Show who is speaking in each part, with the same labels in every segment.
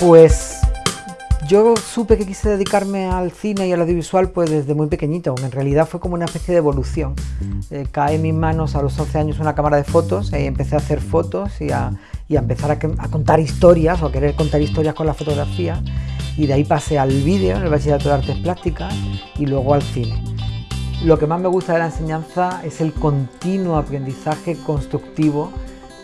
Speaker 1: Pues yo supe que quise dedicarme al cine y al audiovisual pues desde muy pequeñito, en realidad fue como una especie de evolución. Eh, cae en mis manos a los 11 años una cámara de fotos y empecé a hacer fotos y a, empezar a, contar historias o a querer contar historias con la fotografía y de ahí pasé al vídeo en el Bachillerato de Artes Plásticas y luego al cine. Lo que más me gusta de la enseñanza es el continuo aprendizaje constructivo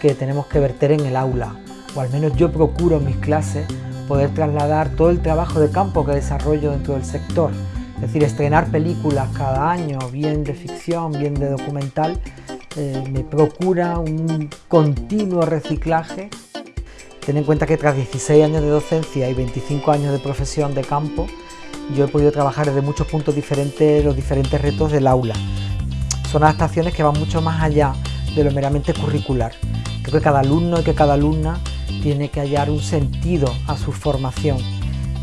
Speaker 1: que tenemos que verter en el aula, o al menos yo procuro en mis clases poder trasladar todo el trabajo de campo que desarrollo dentro del sector. Es decir, estrenar películas cada año, bien de ficción, bien de documental, eh, me procura un continuo reciclaje. Ten en cuenta que tras 16 años de docencia y 25 años de profesión de campo, yo he podido trabajar desde muchos puntos diferentes los diferentes retos del aula. Son adaptaciones que van mucho más allá de lo meramente curricular. Creo que cada alumno y que cada alumna tiene que hallar un sentido a su formación.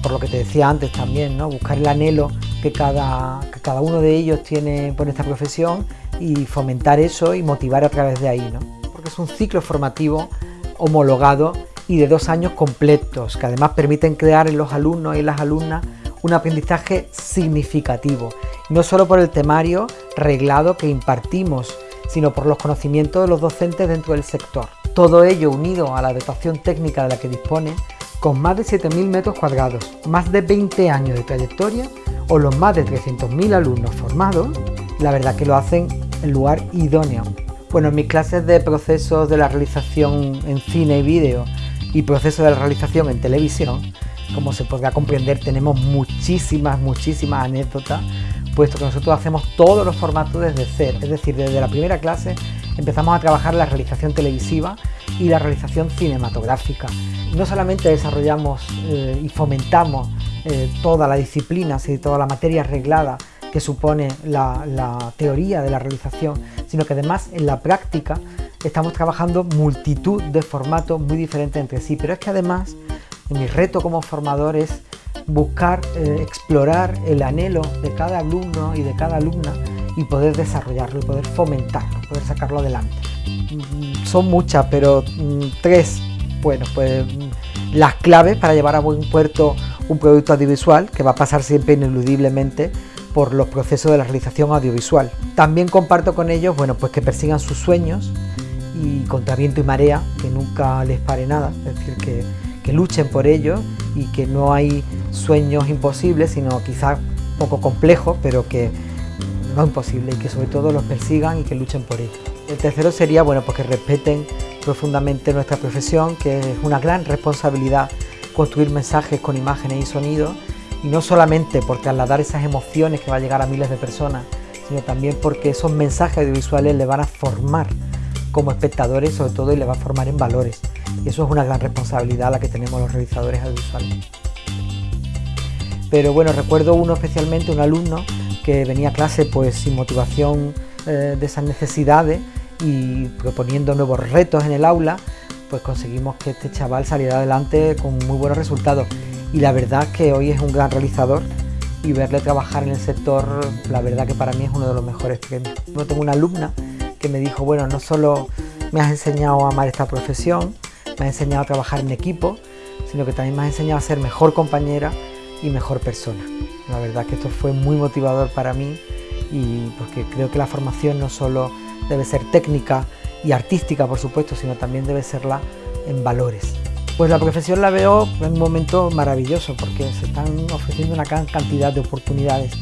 Speaker 1: Por lo que te decía antes también, ¿no? buscar el anhelo que cada, cada uno de ellos tiene por esta profesión y fomentar eso y motivar a través de ahí. ¿no? Porque es un ciclo formativo homologado y de dos años completos, que además permiten crear en los alumnos y las alumnas un aprendizaje significativo, no solo por el temario reglado que impartimos, sino por los conocimientos de los docentes dentro del sector. Todo ello unido a la dotación técnica de la que dispone, con más de 7.000 metros cuadrados, más de 20 años de trayectoria o los más de 300.000 alumnos formados, la verdad que lo hacen en lugar idóneo. Bueno, en mis clases de procesos de la realización en cine y vídeo y procesos de la realización en televisión, como se podrá comprender, tenemos muchísimas, muchísimas anécdotas, puesto que nosotros hacemos todos los formatos desde cero, es decir, desde la primera clase empezamos a trabajar la realización televisiva y la realización cinematográfica. No solamente desarrollamos eh, y fomentamos eh, toda la disciplina, y toda la materia arreglada que supone la, teoría de la realización, sino que además en la práctica estamos trabajando multitud de formatos muy diferentes entre sí, pero es que además mi reto como formador es buscar, eh, explorar el anhelo de cada alumno y de cada alumna y poder desarrollarlo y poder fomentarlo, poder sacarlo adelante. Mm, son muchas, pero mm, tres, bueno, pues mm, las claves para llevar a buen puerto un producto audiovisual que va a pasar siempre ineludiblemente por los procesos de la realización audiovisual. También comparto con ellos, bueno, pues que persigan sus sueños y contra viento y marea, que nunca les pare nada, es decir, que que luchen por ello y que no hay sueños imposibles, sino quizás poco complejos, pero que no imposible y que sobre todo los persigan y que luchen por ello. El tercero sería bueno, pues que respeten profundamente nuestra profesión, que es una gran responsabilidad construir mensajes con imágenes y sonidos, y no solamente por trasladar esas emociones que va a llegar a miles de personas, sino también porque esos mensajes audiovisuales le van a formar como espectadores sobre todo y le va a formar en valores. Y eso es una gran responsabilidad la que tenemos los realizadores audiovisuales. Pero bueno, recuerdo uno especialmente, un alumno que venía a clase pues sin motivación eh, de esas necesidades y proponiendo nuevos retos en el aula, pues conseguimos que este chaval saliera adelante con muy buenos resultados. Y la verdad que hoy es un gran realizador y verle trabajar en el sector, la verdad que para mí es uno de los mejores premios. Yo tengo una alumna que me dijo, bueno, no solo me has enseñado a amar esta profesión, me has enseñado a trabajar en equipo, sino que también me has enseñado a ser mejor compañera y mejor persona. La verdad que esto fue muy motivador para mí y porque creo que la formación no solo debe ser técnica y artística, por supuesto, sino también debe serla en valores. Pues la profesión la veo en un momento maravilloso porque se están ofreciendo una gran cantidad de oportunidades.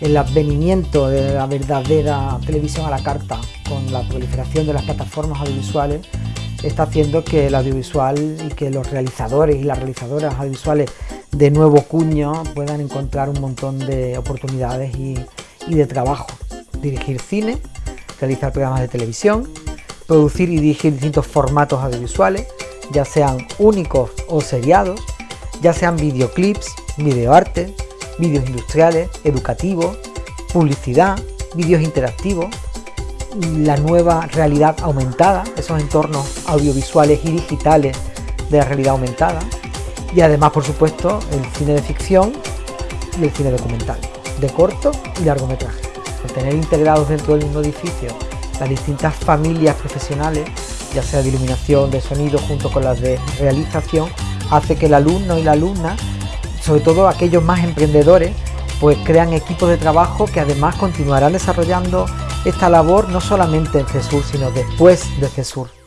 Speaker 1: El advenimiento de la verdadera televisión a la carta con la proliferación de las plataformas audiovisuales está haciendo que el audiovisual y que los realizadores y las realizadoras audiovisuales de nuevo cuño puedan encontrar un montón de oportunidades y, de trabajo. Dirigir cine, realizar programas de televisión, producir y dirigir distintos formatos audiovisuales, ya sean únicos o seriados, ya sean videoclips, videoarte, vídeos industriales, educativos, publicidad, vídeos interactivos, la nueva realidad aumentada, esos entornos audiovisuales y digitales de la realidad aumentada y además por supuesto el cine de ficción y el cine documental, de corto y largometraje. Tener integrados dentro del mismo edificio las distintas familias profesionales, ya sea de iluminación, de sonido, junto con las de realización, hace que el alumno y la alumna, sobre todo aquellos más emprendedores, pues crean equipos de trabajo que además continuarán desarrollando esta labor no solamente en CESUR, sino después de CESUR.